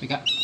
We got